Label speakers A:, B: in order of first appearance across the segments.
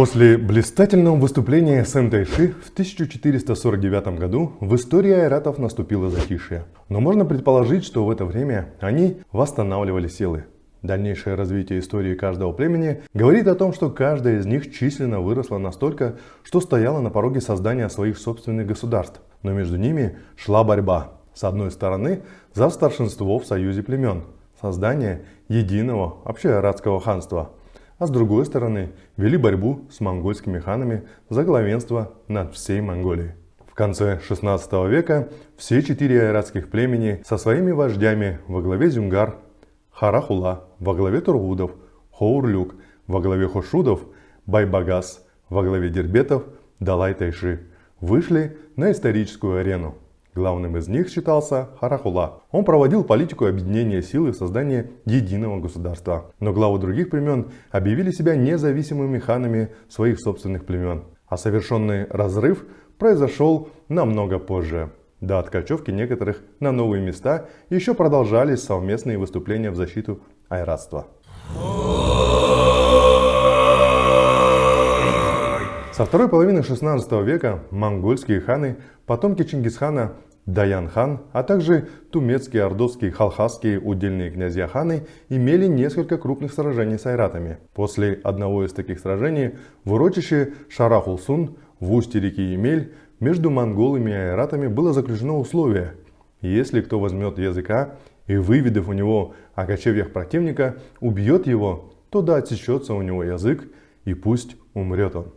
A: После блистательного выступления Сэм Тайши в 1449 году в истории айратов наступило затишье. Но можно предположить, что в это время они восстанавливали силы. Дальнейшее развитие истории каждого племени говорит о том, что каждая из них численно выросла настолько, что стояла на пороге создания своих собственных государств. Но между ними шла борьба. С одной стороны, за старшинство в союзе племен, создание единого общеарадского ханства – а с другой стороны вели борьбу с монгольскими ханами за главенство над всей Монголией. В конце 16 века все четыре айратских племени со своими вождями во главе Зюнгар, Харахула во главе Тургудов, Хоурлюк во главе Хошудов, Байбагас во главе Дербетов, Далай Тайши вышли на историческую арену. Главным из них считался Харахула. Он проводил политику объединения сил и создания единого государства. Но главы других племен объявили себя независимыми ханами своих собственных племен. А совершенный разрыв произошел намного позже. До откачевки некоторых на новые места еще продолжались совместные выступления в защиту айратства. Со второй половины 16 века монгольские ханы, потомки Чингисхана, Даян-хан, а также тумецкие, ордовские, халхасские удельные князья-ханы имели несколько крупных сражений с айратами. После одного из таких сражений в урочище Шарахулсун в устье реки Емель между монголами и айратами было заключено условие. Если кто возьмет языка и, выведав у него о кочевьях противника, убьет его, то да отсечется у него язык, и пусть умрет он.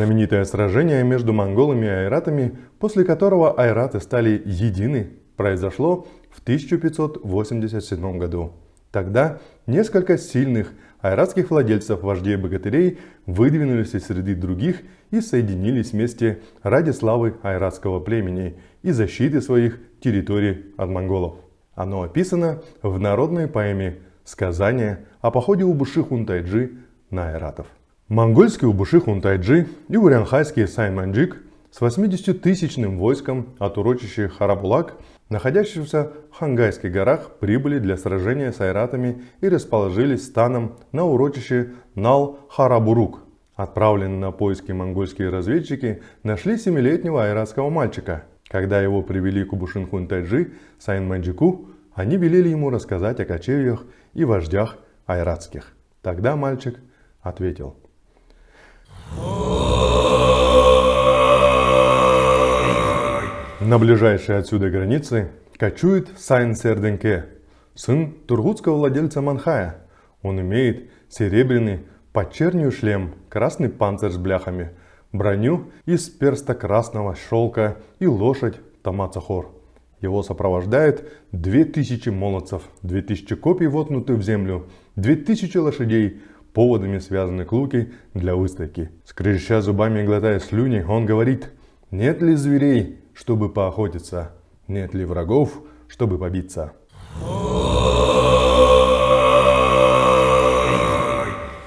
A: Знаменитое сражение между монголами и айратами, после которого айраты стали едины, произошло в 1587 году. Тогда несколько сильных айратских владельцев вождей богатырей выдвинулись из среды других и соединились вместе ради славы айратского племени и защиты своих территорий от монголов. Оно описано в народной поэме «Сказание о походе Убуши-Хунтайджи на айратов». Монгольский Убуши-Хунтайджи и урянхайский Сайманджик с 80-тысячным войском от урочища Харабулак, находящихся в Хангайских горах, прибыли для сражения с айратами и расположились станом на урочище Нал-Харабурук. Отправленные на поиски монгольские разведчики нашли семилетнего айратского мальчика. Когда его привели к Убушин-Хунтайджи, Сайн-Манджику, они велели ему рассказать о кочевьях и вождях айратских. Тогда мальчик ответил – на ближайшей отсюда границе кочует Сайн Серденке, сын тургутского владельца Манхая. Он имеет серебряный подчернию шлем, красный панцирь с бляхами, броню из перста красного шелка и лошадь Тамацахор. Его сопровождает 2000 молодцев, 2000 копий воткнуты в землю, 2000 лошадей, поводами связаны к луке для выставки. Скрежеща зубами и глотая слюни, он говорит, нет ли зверей, чтобы поохотиться, нет ли врагов, чтобы побиться.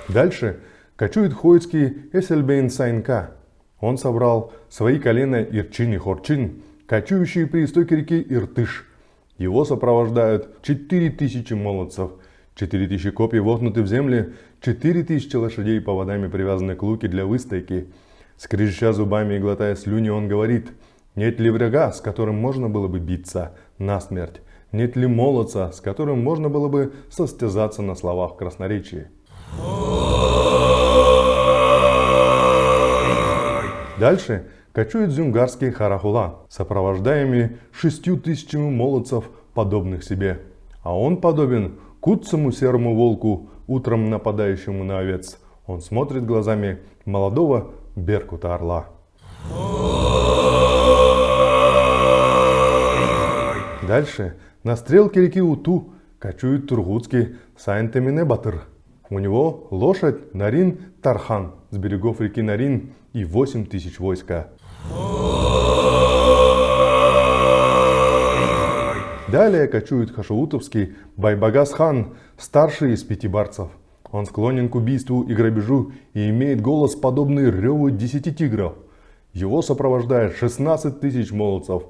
A: Дальше кочует хойский Эсельбейн Сайнка. Он собрал свои колена Ирчин и Хорчин, кочующие при истоке реки Иртыш. Его сопровождают 4000 молодцев – Четыре тысячи копий вогнуты в четыре тысячи лошадей поводами привязаны к луке для выстойки. Скрежеща зубами и глотая слюни, он говорит, нет ли врага, с которым можно было бы биться насмерть? Нет ли молодца, с которым можно было бы состязаться на словах красноречии? Дальше кочует зюнгарский Харахула, сопровождаемый шестью тысячами молодцев, подобных себе. А он подобен куцому серому волку, утром нападающему на овец. Он смотрит глазами молодого беркута Дальше на стрелке реки Уту кочует тургутский Сайнтемине Батыр. У него лошадь Нарин Тархан с берегов реки Нарин и 8 тысяч войска. Далее кочует хашаутовский Байбагас-хан, старший из пяти барцев. Он склонен к убийству и грабежу и имеет голос, подобный реву десяти тигров. Его сопровождает 16 тысяч молодцев.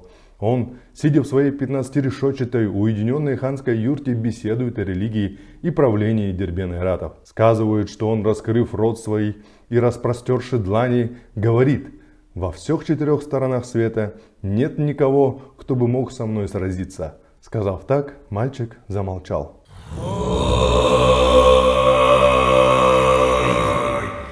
A: Он, сидя в своей 15-решетчатой уединенной ханской юрте, беседует о религии и правлении Дербен Айратов. Сказывают, что он, раскрыв рот свой и распростерши длани, говорит «Во всех четырех сторонах света нет никого, кто бы мог со мной сразиться». Сказав так, мальчик замолчал.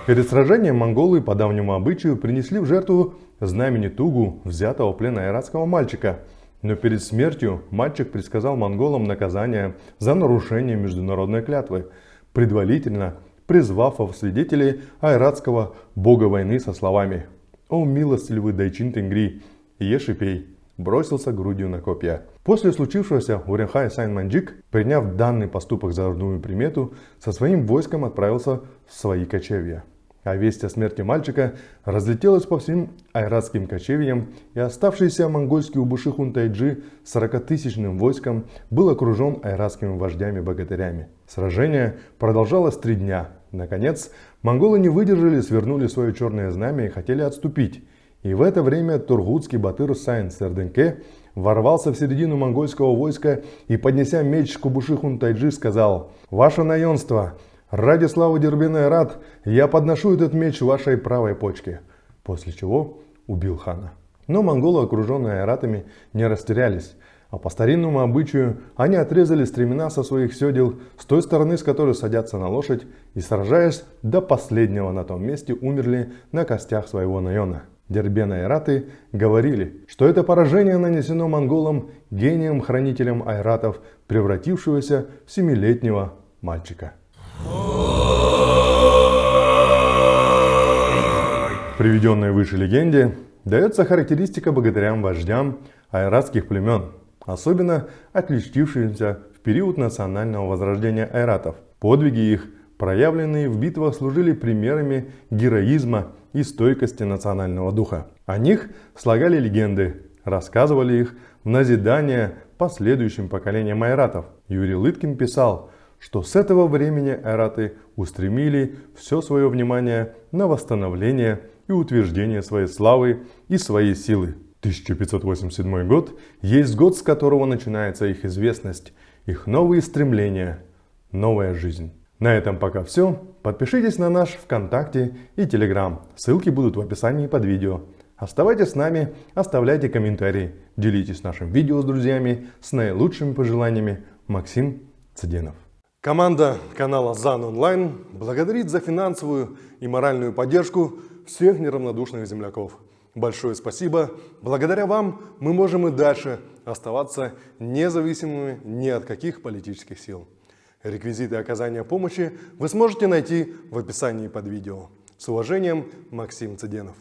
A: Перед сражением монголы по давнему обычаю принесли в жертву знамени Тугу, взятого в плен айратского мальчика. Но перед смертью мальчик предсказал монголам наказание за нарушение международной клятвы, предварительно призвав в свидетелей айратского бога войны со словами «О милостливый Дайчин Тенгри, ешь и пей», бросился грудью на копья. После случившегося Уренхай Сайн-Манджик, приняв данный поступок за родную примету, со своим войском отправился в свои кочевья. А весть о смерти мальчика разлетелась по всем айратским кочевьям, и оставшийся монгольский убуши Хунтайджи с 40-тысячным войском был окружен айратскими вождями-богатырями. Сражение продолжалось три дня. Наконец, монголы не выдержали, свернули свое черное знамя и хотели отступить. И в это время тургутский батыр Сайн Серденке ворвался в середину монгольского войска и, поднеся меч к Кубуши Хунтайджи, сказал «Ваше наемство!» Ради славы Дербен Ойрад я подношу этот меч вашей правой почке. После чего убил хана. Но монголы, окруженные ойратами, не растерялись. А по старинному обычаю они отрезали стремена со своих седел с той стороны, с которой садятся на лошадь, и сражаясь до последнего на том месте, умерли на костях своего наена. Дербена и Айраты говорили, что это поражение нанесено монголам гением-хранителем айратов, превратившегося в семилетнего мальчика. Приведенной выше легенде дается характеристика богатырям-вождям айратских племен, особенно отличившимся в период национального возрождения айратов. Подвиги их, проявленные в битвах, служили примерами героизма и стойкости национального духа. О них слагали легенды, рассказывали их в назидание последующим поколениям айратов. Юрий Лыткин писал – что с этого времени эраты устремили все свое внимание на восстановление и утверждение своей славы и своей силы. 1587 год есть год, с которого начинается их известность, их новые стремления, новая жизнь. На этом пока все. Подпишитесь на наш ВКонтакте и Телеграм. Ссылки будут в описании под видео. Оставайтесь с нами, оставляйте комментарии, делитесь нашим видео с друзьями с наилучшими пожеланиями. Максим Цыденов. Команда канала ЗАН Онлайн благодарит за финансовую и моральную поддержку всех неравнодушных земляков. Большое спасибо. Благодаря вам мы можем и дальше оставаться независимыми ни от каких политических сил. Реквизиты оказания помощи вы сможете найти в описании под видео. С уважением, Максим Цыденов.